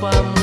помочь.